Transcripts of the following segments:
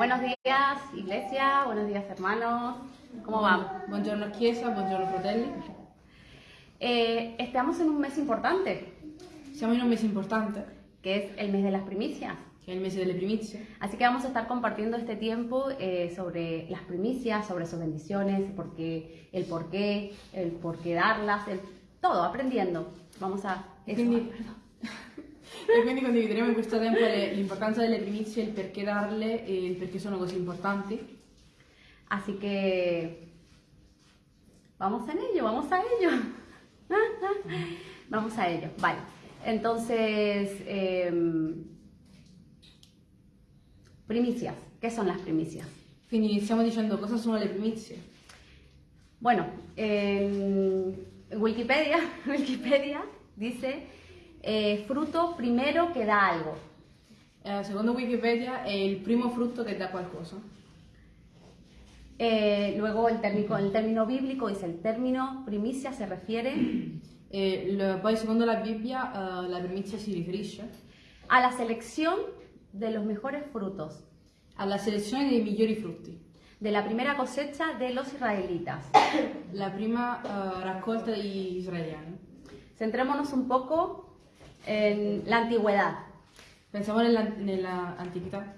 Buenos días, iglesia, buenos días, hermanos. ¿Cómo van? Buongiorno Chiesa, buongiorno fratelli. Eh, estamos en un mes importante, Siamo in un mese importante, que es el mes de las primicias. che è il mese delle primizie. Así que vamos a estar compartiendo este tiempo eh, sobre las primicias, sobre sus bendiciones, por qué, el por qué, el por qué darlas, el, todo, aprendiendo. Vamos a... eso. Quindi, e quindi condivideremo in questo tempo l'importanza delle primizie, il perché darle e il perché sono così importanti. Así que vamos en ello, vamos a ello. vamos a ello. Vale. Entonces, em, primicias. ¿Qué son las primicias? Quindi iniziamo dicendo cosa sono le primizie. Bueno, en Wikipedia, Wikipedia dice eh, fruto primero que da algo. Eh, secondo Wikipedia il primo frutto che dà qualcosa. Eh, luego el término, el término bíblico dice el término primicia se refiere E il- poi secondo la Bibbia eh, la primizia si riferisce a la selección de los mejores frutos alla selezione dei migliori frutti. de la primera cosecha de los israelitas. La prima eh, raccolta degli israeliani. Centrémonos un poco en la antigüedad. Pensiamo nella, nella antichità.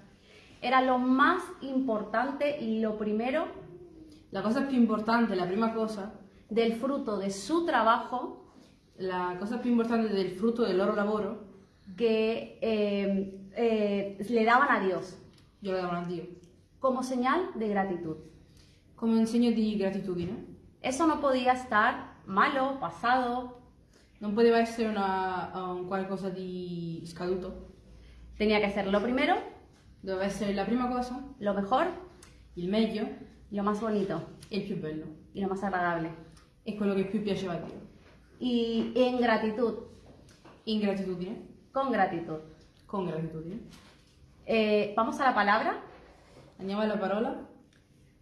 Era lo más importante y lo primero La cosa più importante, la prima cosa, del fruto de su trabajo la cosa più importante del frutto del loro lavoro, que eh, eh, le daban a Dios glielo davano a Dio, como señal de gratitud. come un segno di gratitudine. Eso no podía estar malo, pasado, Non poteva essere una, un qualcosa di scaduto, tenía que ser lo primero, doveva essere la prima cosa, lo mejor, il meglio lo más bonito. E il più bello, y lo más agradable. e quello che più piaceva a Dio. Y en gratitud, In gratitudine, con gratitud. con gratitudine. Eh, Vamos a la palabra, Andiamo alla parola,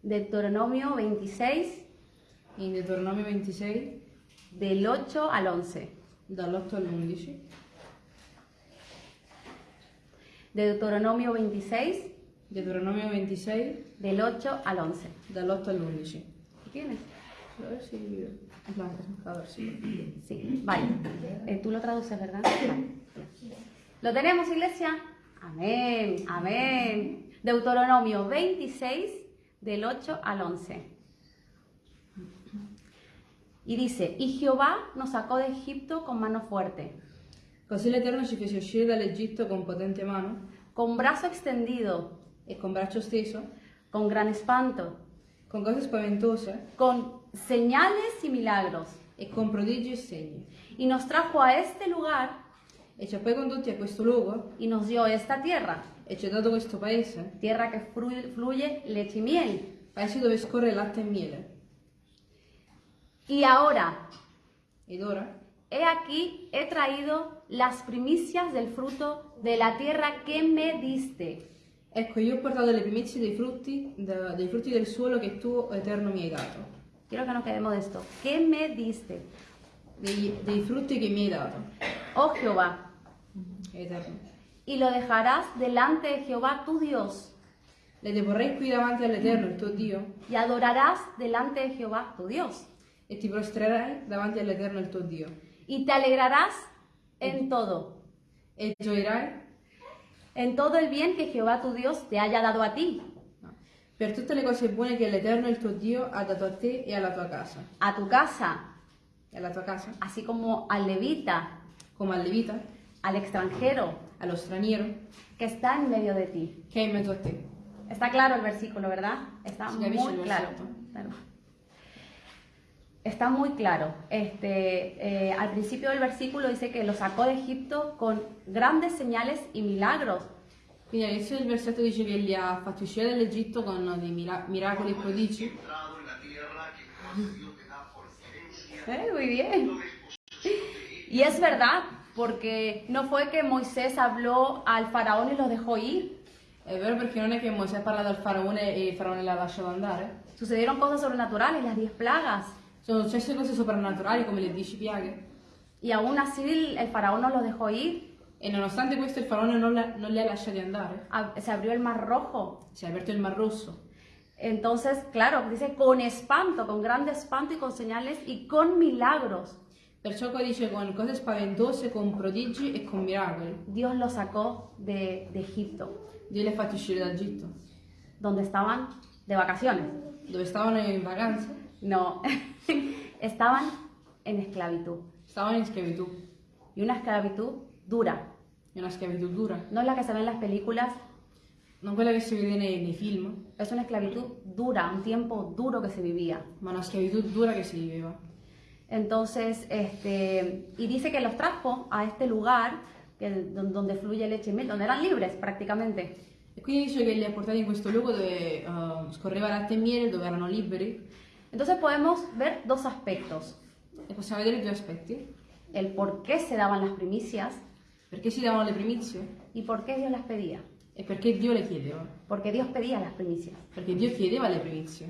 Deuteronomio 26, in Deuteronomio 26, del 8 al 11. dall'8 all'11. Deuteronomio 26, Deuteronomio 26, del 8 al 11. dall'8 all'11. ¿Lo tienes? A ver si... A ver si... Sí, vale. Eh, Tú lo traduces, ¿verdad? Vale. ¿Lo tenemos, iglesia? Amén, amén. Deuteronomio 26, del 8 al 11. Y dice, y Jehová nos sacó de Egipto con mano fuerte, Così l'Eterno ci fece uscire dall'Egitto con potente mano con brazo extendido, e con braccio steso, con gran espanto, con cose spaventose con señales y milagros. e con prodigi e segni. Y nos trajo a este lugar E ci ha poi condotti a questo luogo y nos dio esta tierra, e ci ha dato questo paese, tierra que fluye leche y miel. paese dove scorre latte e miele. Y ahora, ora, he aquí, he traído las primicias del fruto de la tierra que me diste. ecco io ho portato le primizie dei frutti, da- dei frutti del suolo che tu, Eterno, mi hai dato. Quiero que nos quedemos de esto. ¿Qué me diste? Dei, dei frutti che mi hai dato, Oh Jehová, Eterno. y lo dejarás delante de Jehová tu Dios, Le deporrei qui davanti all'Eterno, il tuo Dio, y adorarás delante de Jehová tu Dios, e ti prostrerai davanti all'Eterno, il tuo Dio. y te alegrarás en todo, E gioirai en todo el bien que Jehová tu Dios te haya dado a ti, per tutte le cose buone che l'Eterno, il tuo Dio, ha dato a te e alla tua casa. a tu casa, E alla tua casa, así como al levita, come al Levita, al extranjero allo straniero, que está en medio de ti. che è in mezzo a te. Está claro el versículo, ¿verdad? Está Sí, muy claro. Claro. Está muy claro. Este, eh, al principio del versículo dice que lo sacó de Egipto con grandes señales y milagros. Quindi all'inizio del versetto dice che li ha fatti uscire dall'Egitto con dei mira- miracoli e prodigi. Eh, Muy bien. Y es verdad, porque no fue que Moisés habló al faraón y los dejó ir. È vero perché non è che Mosè ha parlato al faraone e il faraone l'ha lasciato andare. Sucedieron cosas sobrenaturales, las diez plagas. Sono successe cose soprannaturali come le dieci piaghe. Y aún así el, el faraón no los dejó ir. E nonostante questo il faraone non, la- non li ha lasciati andare. ab- se abrió el mar rojo. Si è aperto il Mar Rosso. Entonces, claro, dice con espanto, con grande espanto y con señales y con milagros. Perciò qua dice con cose spaventose, con prodigi e con miracoli. Dios los sacó de, de Egipto, Dio li ha fatti uscire d'Egitto, donde estaban de vacaciones. dove stavano in vacanza, No, estaban en esclavitud. stavano in schiavitù. Y una esclavitud dura. È una schiavitù dura. No es la que se ve en las películas, Non quella che si vede nei, nei film, es una esclavitud dura, un tiempo duro que se vivía. una schiavitù dura che si viveva. Entonces, este, y dice que los trajo a este lugar que, don- donde fluye leche y miel, donde eran libres prácticamente. E quindi dice che li ha portati in questo luogo dove eh, scorreva latte e miele, dove erano liberi. Entonces podemos ver dos aspectos. E possiamo vedere due aspetti. El por qué se daban las primicias Perché si davano le primizie y por qué Dios las pedía. e perché Dio le chiedeva. Porque Dios pedía las primicias. Perché Dio chiedeva le primizie.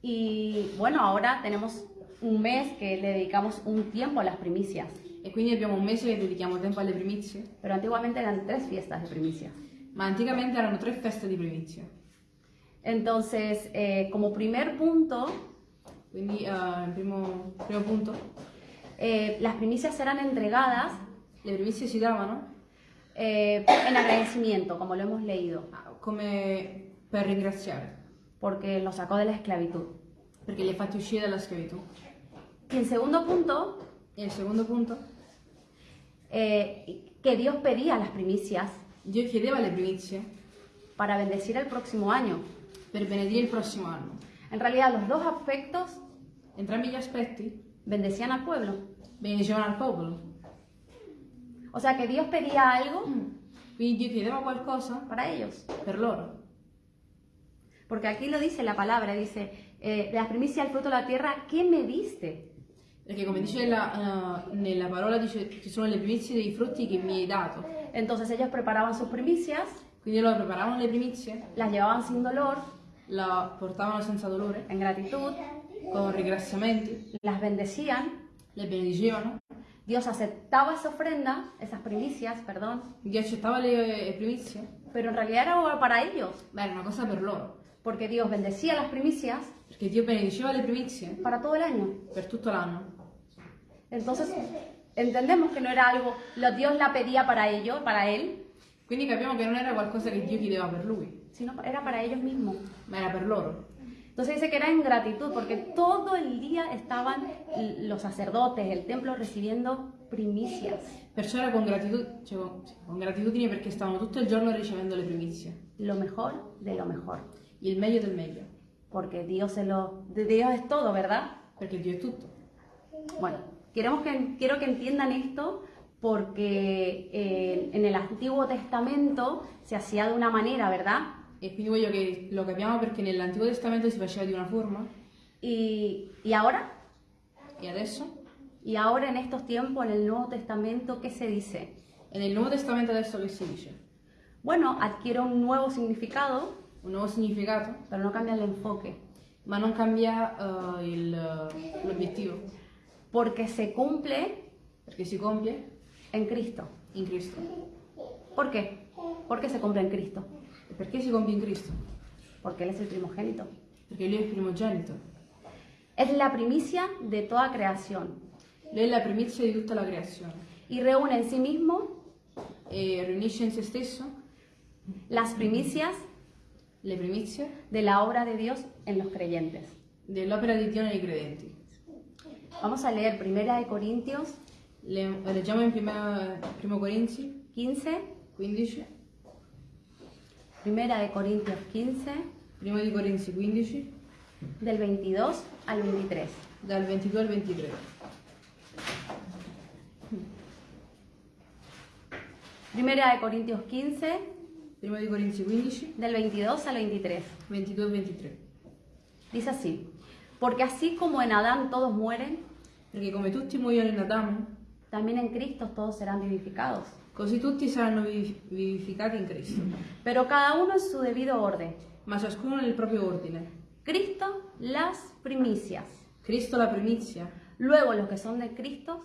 Y bueno, ahora tenemos un mes que le dedicamos un tiempo a las primicias. E quindi abbiamo un mese che dedichiamo tempo alle primizie. Pero antiguamente eran tres fiestas de primicias. Ma anticamente erano tre feste di primizie. Entonces, eh, como primer punto, eh, primo, primo punto, eh, las primicias eran entregadas le primizie si davano eh, en agradecimiento, como lo hemos leído, come per ringraziare, porque los sacó de la esclavitud. li ha fatti uscire dalla schiavitù. Y en segundo punto, E il secondo punto, eh, que Dios pedía las primicias Dio chiedeva le primizie para bendecir el próximo año. Per benedire il prossimo anno. En realidad, los dos aspectos Entrambi gli aspetti bendecían al pueblo. benedicevano al popolo. O sea que Dios pedía algo Quindi Dio chiedeva qualcosa para ellos. per loro. Porque aquí lo dice la palabra, dice, eh, las primicias del fruto de la tierra, ¿qué me diste? Perché come dice la, eh, nella parola, dice ci sono le primizie dei frutti che mi hai dato. Entonces ellos preparaban sus primicias, Quindi loro preparavano le primizie, las llevaban sin dolor, la portavano senza dolore, en gratitud, con ringraziamenti, las bendecían. le benedicevano. Dios aceptaba esa ofrenda, esas primicias, perdón, Dio accettava le, le primizie, pero en realidad era para ellos, ma era una cosa per loro. porque Dios bendecía las primicias Perché Dio benediceva le primizie para todo el año. per tutto l'anno. Entonces, entendemos que no era algo, lo Dios la pedía para ellos, para él, Quindi capiamo che non era qualcosa che Dio chiedeva per lui, sino era para ellos mismos. ma era per loro. Entonces dice que era en gratitud, porque todo el día estaban los sacerdotes, el templo recibiendo primicias, Perciò era con, gratitud- cioè, con, sì, con gratitudine perché stavano tutto il giorno ricevendo le primizie, lo mejor de lo mejor, il meglio del meglio, porque Dios se lo, de Dios es todo, ¿verdad? perché Dio è tutto. Bueno, queremos que, quiero que entiendan esto porque eh, en el Antiguo Testamento se hacía de una manera, ¿verdad? Quindi voglio che lo capiamo perché nell'Antico Testamento si faceva di una forma. Y, y ahora, e adesso, y ahora en estos tiempos, en el Nuevo Testamento, ¿qué se dice? e nel Nuovo Testamento adesso che si dice? Bueno, adquiere un nuevo significado, Un nuovo significato, pero no cambia el enfoque, ma non cambia eh, il- l'obiettivo, porque se cumple perché si compie en Cristo. in Cristo. ¿Por qué? Porque se cumple en Cristo, perché si compie in Cristo? porque Él es el primogénito. Perché Lui è il primogenito. Es la primicia de toda creación Lui è la primizia di tutta la creazione y reúne en sí mismo e riunisce in se stesso las primicias le primizie de la obra de Dios en los creyentes. dell'opera di Dio nei credenti. Vamos a leer Primera de Corintios Le- leggiamo in prima, primo Corinzi 15, 15, Primera de Corintios 15, primo di Corinzi 15, del 22 al 23. dal 22 al 23. Primera de Corintios 15, Primo di Corinzi 15, del 22 al 23. 22 al 23. Dice así, porque así como en Adán todos mueren, Perché come tutti muoiono in Adamo, también en Cristo todos serán vivificados. così tutti saranno vivi- vivificati in Cristo, Pero cada uno en su debido orden. ma ciascuno nel proprio ordine. Cristo las primicias. Cristo la primizia, Luego los que son de Cristo,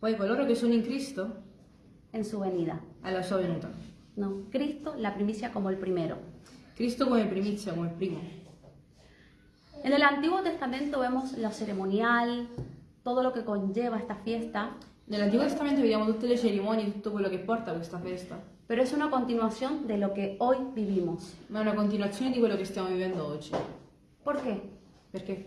poi coloro che sono in Cristo, en su venida. alla sua venuta. No, Cristo la primicia como el primero. Cristo come primizia, come primo. En el Antiguo Testamento vemos lo ceremonial, todo lo que conlleva esta fiesta, Nell'Antico Testamento vediamo tutte le cerimonie, tutto quello che porta a questa festa, pero es una continuación de lo que hoy vivimos. ma è una continuazione di quello che stiamo vivendo oggi. ¿Por qué? Perché?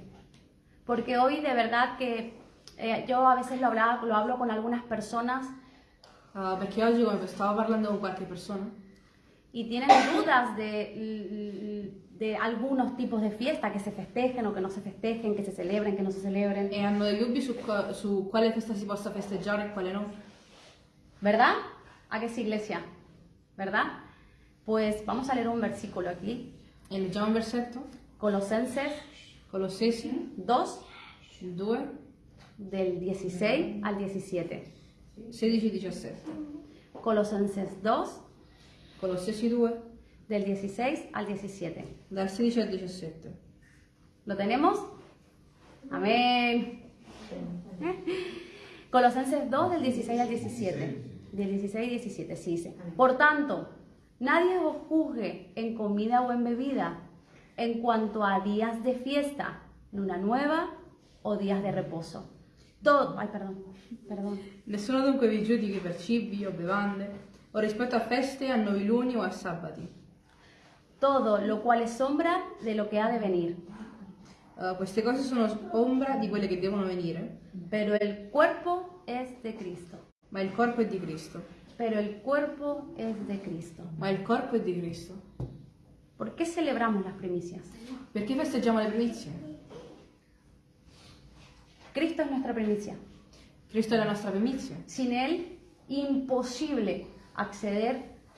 Porque hoy de verdad que eh, yo a veces lo, hablaba- lo hablo con algunas personas Ah, perché oggi, come stavo parlando con qualche persona, y tienen dudas de, de algunos tipos de fiesta que se festejen o que no se festejen, que se celebren, que no se celebren, e hanno dei dubbi su, su quale festa si possa festeggiare e quale no. ¿verdad? ¿A qué sí, iglesia? ¿Verdad? Pues vamos a leer un versículo aquí, E leggiamo un versetto, Colosenses Colossesi 2, 2, del 16 al 17. 16 e 17. Colosenses 2, Colossesi 2, del 16 al 17. dal 16 al 17. ¿Lo tenemos? Amén. Colosenses 2 del 16 al 17. Del 16 al 17, sí dice. Por tanto, nadie os juzgue en comida o en bebida, en cuanto a días de fiesta, luna nueva o días de reposo. Todo, ay, perdón, perdón. Nessuno dunque vi giudichi per cibi o bevande, o rispetto a feste, a noviluni o a sabati. Todo lo cual es sombra de lo que ha de venir. Uh, queste cose sono ombra di quelle che devono venire, Pero el cuerpo es de Cristo. ma il corpo è di Cristo. Pero el cuerpo es de Cristo. Ma il corpo è di Cristo. ¿Por qué celebramos las primicias? Perché festeggiamo le primizie? Cristo es nuestra primicia. Cristo è la nostra primizia. Sin Él, imposible acceder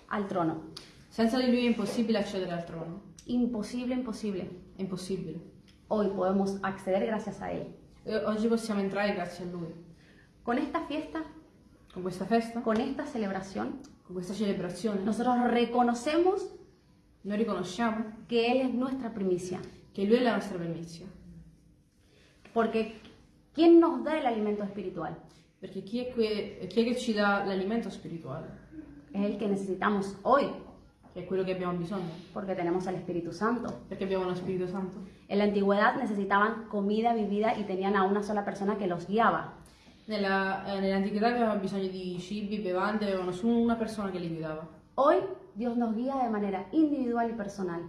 al trono. Senza di lui è impossibile accedere al trono. Imposible, imposible. È impossibile. Hoy podemos acceder gracias a Él. E oggi possiamo entrare grazie a lui. Con esta fiesta, Con questa festa, con esta celebración, con questa celebrazione, nosotros reconocemos noi riconosciamo que Él es nuestra primicia. che lui è la nostra primizia. Porque ¿quién nos da el alimento espiritual? Perché chi è, que- chi è che ci dà l'alimento spirituale? Es el que necesitamos hoy, abbiamo bisogno. porque tenemos al Espíritu Santo. Perché abbiamo lo Spirito Santo. En la antigüedad necesitaban comida, bebida y tenían a una sola persona que los guiaba. Nella, nell'antichità avevano bisogno di cibi, bevande, avevano solo una persona che li guidava. Hoy Dios nos guía de manera individual y personal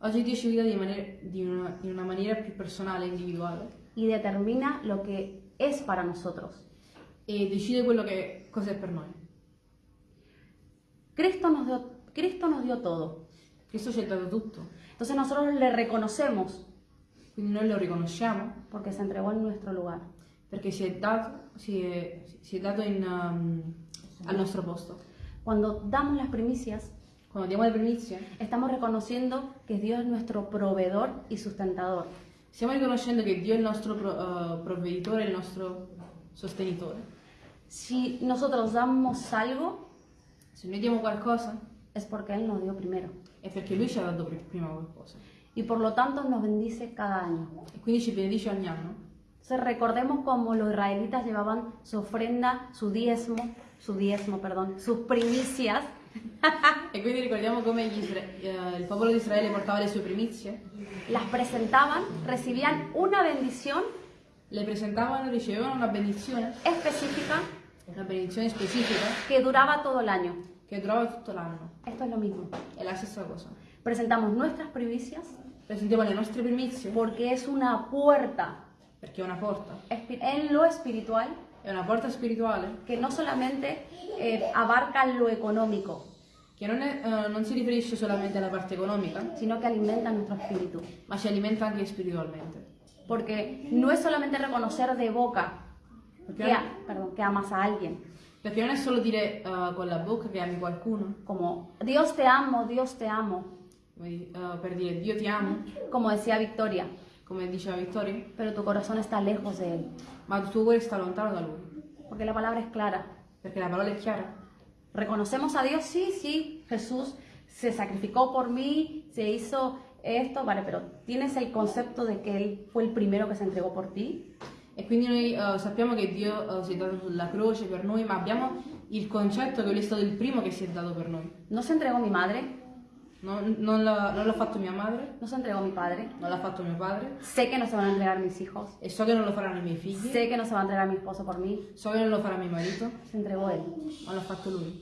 Oggi Dio ci guida di, maniera- di una, in una maniera più personale e individuale y determina lo que es para nosotros. e decide quello che cosa è per noi. Cristo nos dio, Cristo nos dio todo. Cristo ci ha dato tutto, Entonces nosotros le reconocemos quindi noi lo riconosciamo porque se entregó en nuestro lugar. perché si è dato, si è, si è dato in, um, al nostro posto. Cuando damos las primicias, Quando diamo le primizie, estamos reconociendo que Dios es nuestro proveedor y sustentador. stiamo riconoscendo che Dio è il nostro pro- uh, provveditore, il nostro sostenitore. Si nosotros damos algo, Se noi diamo qualcosa es porque Él nos dio primero. è perché Lui ci ha dato pri- prima qualcosa Y por lo tanto nos bendice cada año. e quindi ci benedice ogni anno. Entonces recordemos cómo los israelitas llevaban su ofrenda, su diezmo, su diezmo, perdón, sus primicias E quindi ricordiamo come gli isra- eh, il popolo di Israele portava le sue primizie, las presentaban, recibían una bendición le presentavano, ricevevano una benedizione, específica una benedizione specifica que duraba todo el año. che durava tutto l'anno. Esto es lo mismo. È la stessa cosa. Presentamos nuestras primicias Presentiamo le nostre primizie porque es una puerta perché è una espi- en lo espiritual è una porta spirituale que no solamente eh, abarca lo económico, che non, è- eh, non si riferisce solamente alla parte economica, sino que alimenta nuestro espíritu. ma ci alimenta anche spiritualmente. Porque no es solamente reconocer de boca Perché, que, a- perdón, que amas a alguien, perché non è solo dire eh, con la bocca che ami qualcuno, como Dios te amo, Dios te amo, come eh, per dire Dio ti amo, como decía Victoria, come diceva Vittoria, pero tu corazón está lejos de Él. ma il tuo cuore sta lontano da Lui, Porque la palabra es clara. perché la parola è chiara. Reconocemos a Dios, sí, sí, Jesús se sacrificó por mí, se hizo esto, vale, pero ¿tienes el concepto de que Él fue el primero que se entregó por ti? E quindi noi eh, sappiamo che Dio eh, si è dato sulla croce per noi, ma abbiamo il concetto che lui è stato il primo che si è dato per noi. No se entregó mi madre, No- non, l'ha, non l'ha fatto mia madre, no se entregó mi padre. non l'ha fatto mio padre Sé que no se van a entregar mis hijos. e so che non lo faranno i miei figli, Sé que no se va a entregar mi esposo por mí. so che non lo farà mio marito, Se entregó él. ma l'ha fatto lui.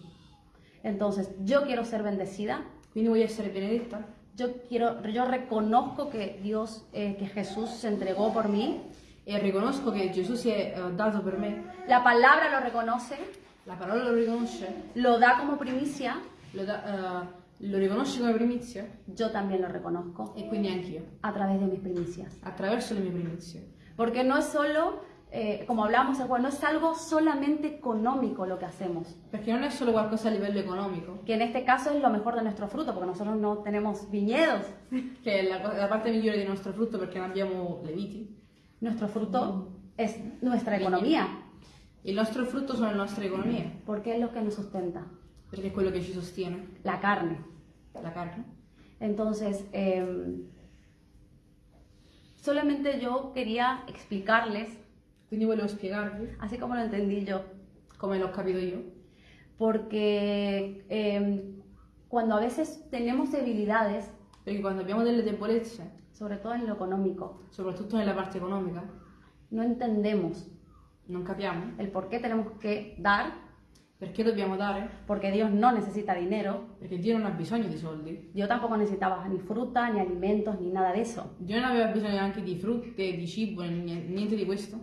Entonces, yo quiero ser bendecida. Quindi voglio essere benedetta Yo quiero, yo reconozco que Dios, eh, que Jesús se entregó por mí. E riconosco che Gesù si è eh, dato per me, La palabra lo reconoce, la parola lo riconosce, lo da como primicia. lo, da- eh, lo riconosce come primizia Yo también lo reconozco e quindi anch'io, a través de mis primicias. attraverso le mie primizie. Porque no es solo, eh, como el jueves, no es algo solamente económico lo que hacemos. Perché non è solo qualcosa a livello economico, Que en este caso es lo mejor de nuestro fruto, porque nosotros no tenemos viñedos. che è la, co- la parte migliore del nostro frutto perché non abbiamo le viti. Nuestro fruto es nuestra economía, Il nostro frutto sono le nostre economie, porque es lo que nos sustenta, perché è quello che ci sostiene, la carne. la carne. Entonces, eh, solamente yo quería explicarles, Quindi volevo spiegarvi así como lo entendí yo, come l'ho capito io, porque eh, cuando a veces tenemos debilidades, perché quando abbiamo delle debolezze, sobre todo en lo económico, soprattutto nella parte economica, no entendemos non capiamo el por qué tenemos que dar, perché dobbiamo dare, porque Dios no necesita dinero, perché Dio non ha bisogno di soldi. yo tampoco necesitaba ni fruta, ni alimentos, ni nada de eso. Dio non aveva bisogno neanche di frutte, di cibo, ni- niente di questo.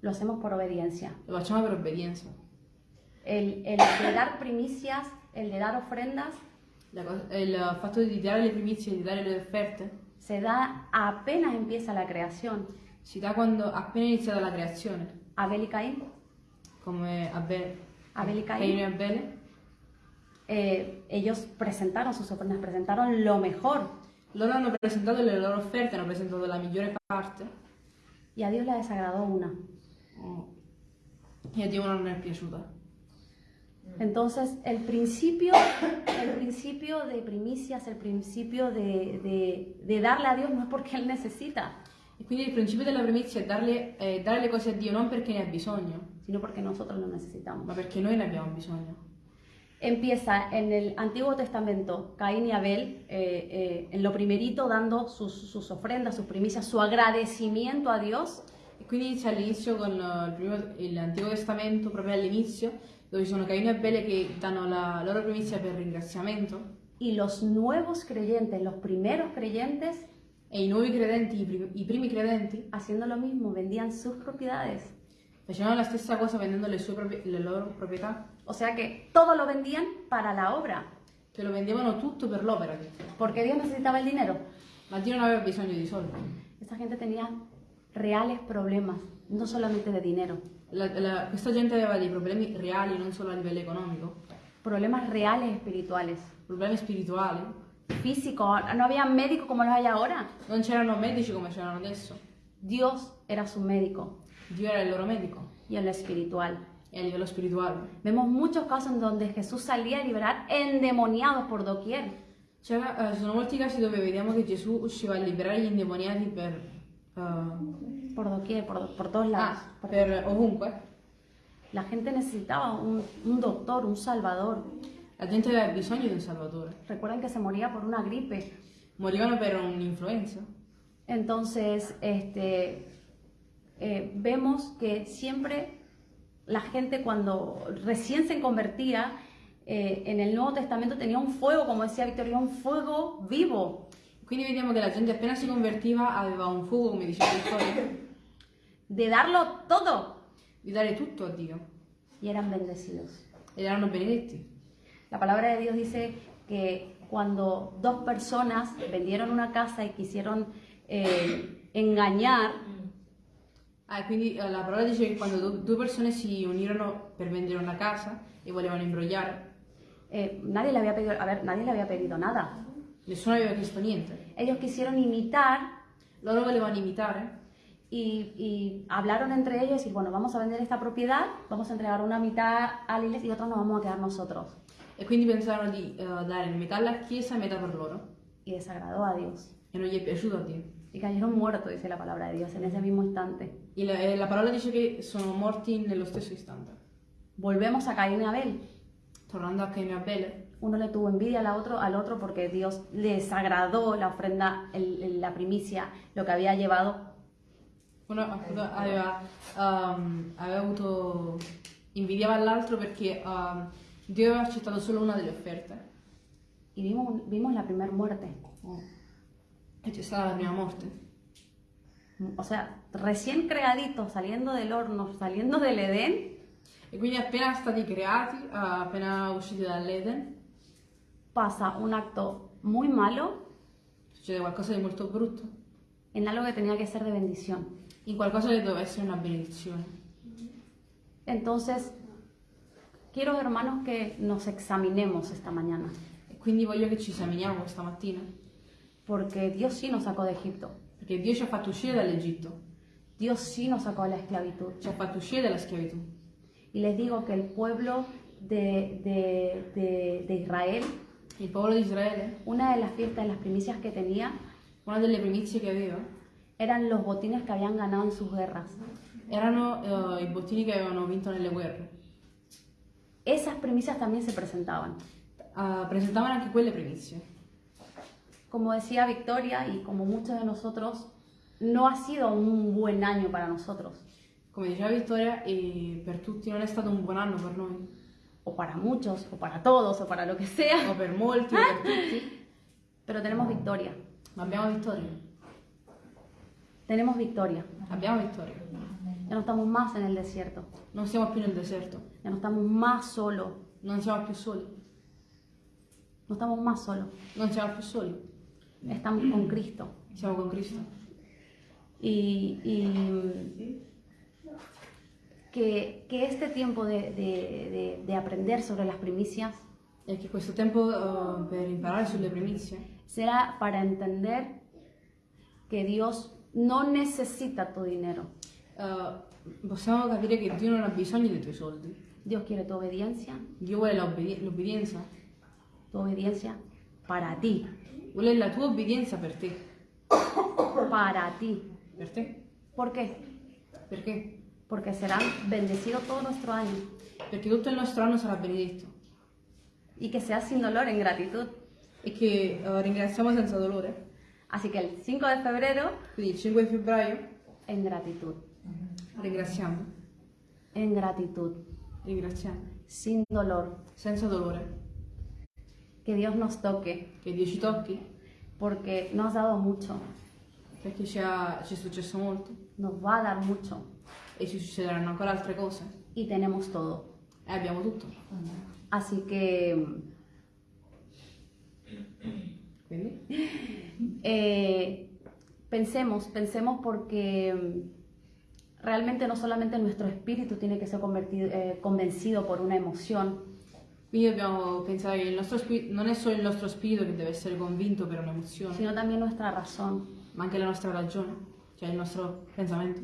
Lo hacemos por obediencia. Lo facciamo per obbedienza. El, el de dar primicias, el de dar ofrendas, La il fatto di dare le primizie, di dare le offerte, se da apenas empieza la creación. si dà quando appena iniziata la creazione, Abel y Caín, come Abel, Abel y Caino e Caín, Abele. eh, ellos presentaron sus ofrendas, presentaron lo mejor Loro hanno presentato le loro offerte, hanno presentato la migliore parte y a Dios le desagradó una. oh, e a Dio non è piaciuta. Entonces, el principio, el principio de primicias, el principio de, de- de darle a Dios no es porque Él necesita, E quindi il principio della primizia è darle, è dare le cose a Dio non perché ne ha bisogno, sino porque nosotros lo necesitamos. ma perché noi ne abbiamo bisogno. Empieza en el Antiguo Testamento, Caín y Abel, eh, eh, en lo primerito dando sus, sus ofrendas, sus primicias, su agradecimiento a Dios. E quindi inizia all'inizio con eh, il primo- il- l'Antico Testamento, proprio all'inizio, dove ci sono Caino e Abele che danno la loro primizia per ringraziamento Y los nuevos creyentes, los primeros creyentes, e i nuovi credenti, i primi, i primi credenti, haciendo lo mismo, vendían sus propiedades. facevano la stessa cosa vendendo le, sue proprie- le loro proprietà, O sea que todo lo vendían para la obra, che lo vendevano tutto per l'opera, porque Dios necesitaba el dinero. ma Dio non aveva bisogno di soldi. Esa gente tenía reales problemas, no solamente de dinero, La- la- questa gente aveva dei problemi reali, non solo a livello economico, problemas reales espirituales, problemi spirituali. físicos. No había médicos como los hay ahora. Non c'erano medici come c'erano adesso. Dios era su médico Dio era il loro medico y en lo espiritual. e a livello spirituale. Vemos muchos casos en donde Jesús salía a liberar endemoniados por doquier. C'era- eh, ci sono molti casi dove vediamo che Gesù usciva a liberare gli indemoniati per, eh, Por doquier, por, por todos lados. ah, Por- per ovunque. La gente necesitaba un, un doctor, un salvador. La gente aveva bisogno di un salvatore. Recuerden que se moría por una gripe. Morivano per un'influenza. Entonces, este, eh, vemos que siempre la gente cuando recién se convertía eh, en el Nuevo Testamento tenía un fuego, como decía Victoria, un fuego vivo. Quindi vediamo che la gente appena si convertiva aveva un fuoco, come diceva Vittoria, de darlo todo di dare tutto a Dio. y eran bendecidos. Erano benedetti. La palabra de Dios dice que cuando dos personas vendieron una casa y quisieron eh, engañar, Ah, quindi eh, la parola dice che quando du- due persone si unirono per vendere una casa e volevano imbrogliare, eh, nadie le había pedido, a ver, nadie le había pedido nada. nessuno aveva chiesto niente. Ellos quisieron imitar Loro volevano imitare y, y hablaron entre ellos y decir, bueno, vamos a vender esta propiedad, vamos a entregar una mitad a la iglesia y otra nos vamos a quedar nosotros. e quindi pensarono di eh, dare metà alla chiesa e metà per loro. Y desagradó a Dios. E non gli è piaciuto a Dio. Y cayeron muertos, dice la palabra de Dios, en ese mismo instante. Il- eh, la parola dice che sono morti nello stesso istante. Volvemos a Caín y Abel. Tornando a Caino e Abele, Uno le tuvo envidia al otro, al otro porque Dios les agradó la ofrenda, el- el- la primicia, lo que había llevado. Uno appunto aveva, ehm, aveva avuto invidiava l'altro perché ehm, Dio aveva accettato solo una delle offerte. Y vimos, vimos la primera muerte. E c'è stata la prima morte. O sea, recién creaditos, saliendo del horno, saliendo del Edén, E quindi appena stati creati, appena usciti dall'Eden, pasa un acto muy malo succede qualcosa di molto brutto. en algo que tenía que ser de bendición. In qualcosa che doveva essere una benedizione. Entonces, quiero hermanos que nos examinemos esta mañana, E quindi voglio che ci esaminiamo questa mattina. porque Dios sí nos sacó de Egipto, Perché Dio ci ha fatto uscire dall'Egitto, Dios sí nos sacó de la esclavitud. ci ha fatto uscire dalla schiavitù. Y les digo que el pueblo de, de- de- de Israel, Il popolo di Israele, una de las fiestas, de las primicias que tenía, una delle primizie che aveva, eran los botines que habían ganado en sus guerras. erano eh, i bottini che avevano vinto nelle guerre. Esas primicias también se presentaban. Ah, presentavano anche quelle primizie. Como decía Victoria y como muchos de nosotros, no ha sido un buen año para nosotros, Come diceva Vittoria, e per tutti non è stato un buon anno per noi, o para muchos, o para todos, o para lo que sea, o per molti, o per tutti, pero tenemos victoria. ma abbiamo vittoria. Tenemos victoria. Abbiamo vittoria. Ya no estamos más en el desierto, Non siamo più nel deserto, ya no estamos más solos, non siamo più soli, no estamos más solos, non siamo più soli, estamos con Cristo. siamo con Cristo. Y, y que, que este tiempo de, de- de- de aprender sobre las primicias E che questo tempo eh, per imparare sulle primizie será para entender que Dios no necesita tu dinero. eh, possiamo capire che Dio non ha bisogno dei tuoi soldi. Dios quiere tu obediencia, Dio vuole l'obbedienza, tu obediencia para ti, vuole la tua obbedienza per te. para ti. Per te? ¿Por qué? Perché? Porque será bendecido todo nuestro año Perché tutto il nostro anno sarà benedetto y que sea sin dolor, en gratitud. e che eh, ringraziamo senza dolore. Así que el 5 de febrero, il 5 di febbraio en gratitud, ringraziamo, en gratitud, ringraziamo, sin dolor. senza dolore, Que Dios nos toque, che Dio ci tocchi, porque nos ha dado mucho, perché ci, ha- ci è successo molto nos va a dar mucho. E ci succederanno ancora altre cose y tenemos todo. e abbiamo tutto. Así que eh, pensemos, pensemos porque mm, realmente no solamente nuestro espíritu tiene que ser convertido, eh, convencido por una emoción, Quindi dobbiamo pensare che il nostro spirito, non è solo il nostro spirito che deve essere convinto per un'emozione, sino también nuestra razón, ma anche la nostra ragione, cioè il nostro pensamento.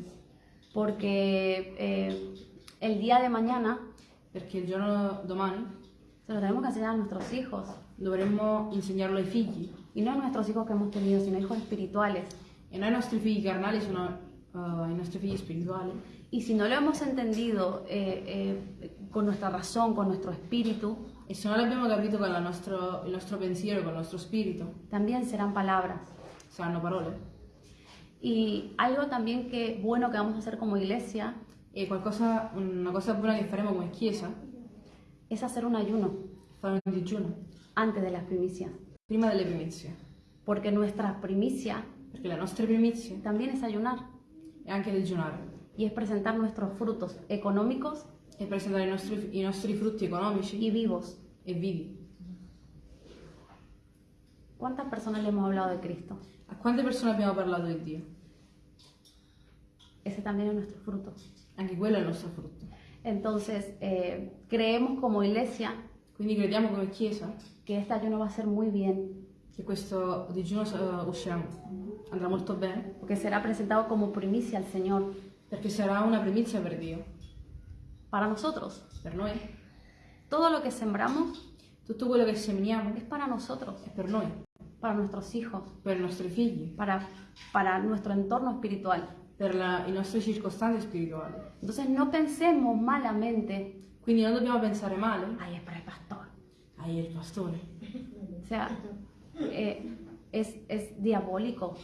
porque eh, el día de mañana Perché il giorno domani se lo tenemos que enseñar a nuestros hijos, dovremmo insegnarlo ai figli. Y no nuestros hijos que hemos tenido, sino hijos espirituales. E noi i nostri figli carnali sono eh, i nostri figli spirituali. Y si no lo hemos entendido eh, eh, con nuestra razón, con nuestro espíritu, E se non l'abbiamo capito con la nostro- il nostro pensiero, con il nostro spirito, también serán palabras. saranno parole. Y algo también que bueno que vamos a hacer como iglesia E qualcosa, una cosa buona che faremo come Chiesa, es hacer un ayuno fare un digiuno, antes de las primicias, prima delle primizie. porque nuestra primicia Perché le nostre primizie también es ayunar è anche digiunare. y es presentar nuestros frutos económicos E presentare i nostri, i nostri frutti economici y vivos. e vivi. ¿Cuántas personas le hemos hablado de Cristo? A quante persone abbiamo parlato di Dio? Ese también es nuestro fruto. Anche quello è il nostro frutto. Entonces, eh, creemos como iglesia Quindi crediamo come Chiesa que este ayuno va a ser muy bien, che questo digiuno eh, uscirà, andrà molto bene, porque será presentado como primicia al Señor perché sarà una primizia per Dio, para nosotros. per noi. Todo lo que sembramos Tutto quello che seminiamo es para nosotros, è per noi, para nuestros hijos, per i nostri figli, para, para nuestro entorno espiritual. per la- i nostri circostanze spirituali. Entonces no pensemos malamente Quindi non dobbiamo pensare male. ay, es para el pastor. Ahí il pastore. O sea, eh, es, es diabólico.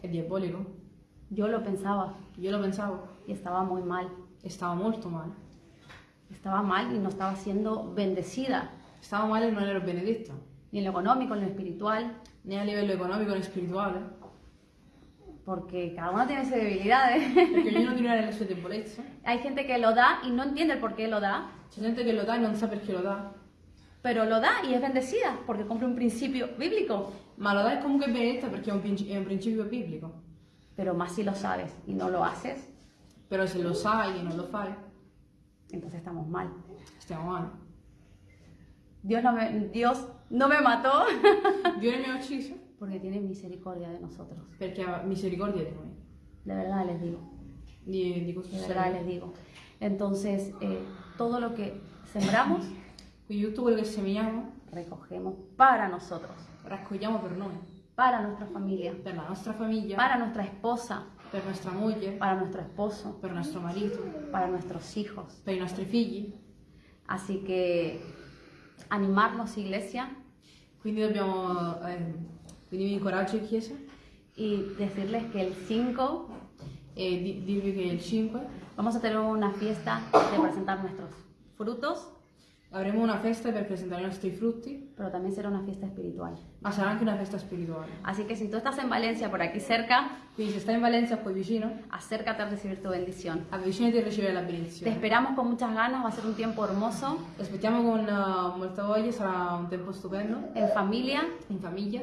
È diabolico. Yo lo pensaba Io lo pensavo y estaba muy mal. e stavo molto male. Estaba mal y no estaba siendo bendecida, Stavo male e non ero benedetta, ni en lo económico, ni en lo espiritual, né a livello economico né spirituale, porque cada uno tiene sus debilidades. perché ognuno di noi ha le sue debolezze. Hay gente que lo da y no entiende el por qué lo da, C'è gente che lo dà e non sa perché lo dà, pero lo da y es bendecida porque cumple un principio bíblico. ma lo e comunque benedetta perché è un, è un principio biblico. Pero más si lo sabes y no lo haces, Però se lo sai e non lo fai, entonces estamos mal. stiamo male. Dios no me, Dios no me mató Dio non mi ha ucciso porque tiene misericordia de nosotros. perché ha misericordia di noi. De verdad les digo, Di, de verdad les digo. Entonces, eh, todo lo que sembramos, Quello che seminiamo recogemos para nosotros, raccogliamo per noi, para nuestra familia, per la nostra famiglia, para nuestra esposa, per nostra moglie, para nuestro esposo, per nostro marito, para nuestros hijos. i nostri figli. Así que animarnos, iglesia, Quindi dobbiamo, eh, quindi vi incoraggio Chiesa y decirles que el 5 e di- che il 5 vamos a tener una fiesta de presentar nuestros frutos, avremo una festa per presentare i nostri frutti, pero también será una fiesta espiritual. ma sarà anche una festa spirituale. Así que si tú estás en Valencia, por aquí cerca, Quindi se stai in Valencia qui vicino, acércate a recibir tu bendición. avvicinati a ricevere la Te benedizione. esperamos con muchas ganas, va a ser un tiempo hermoso, Ti aspettiamo con eh, molta voglia, sarà un tempo stupendo, en familia in famiglia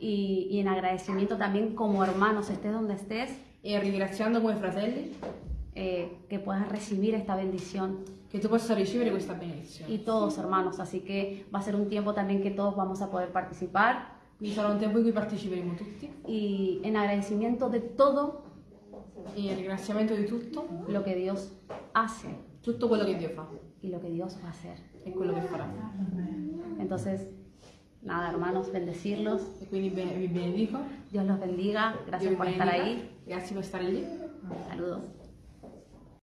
y, y en agradecimiento también como hermanos, estés donde estés, e ringraziando come fratelli eh, que puedas recibir esta bendición. Che tu possa ricevere questa benedizione. Y todos hermanos, así que va a ser un tiempo también que todos vamos a poder participar Quindi sarà un tempo in cui parteciperemo tutti y en agradecimiento de todo e in ringraziamento di tutto, lo que Dios hace tutto quello che Dio fa y lo que Dios va a hacer. e quello che farà. Entonces, nada, hermanos, bendecirlos. E quindi be- vi benedico. Dios los bendiga. Gracias por estar benedica. ahí. Grazie per stare lì. Saludos.